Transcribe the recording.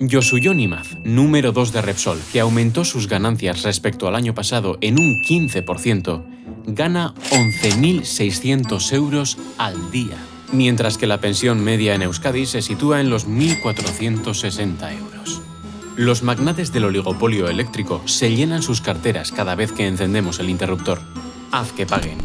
Yosuyo Nimaz, número 2 de Repsol, que aumentó sus ganancias respecto al año pasado en un 15%, gana 11.600 euros al día, mientras que la pensión media en Euskadi se sitúa en los 1.460 euros. Los magnates del oligopolio eléctrico se llenan sus carteras cada vez que encendemos el interruptor. Haz que paguen.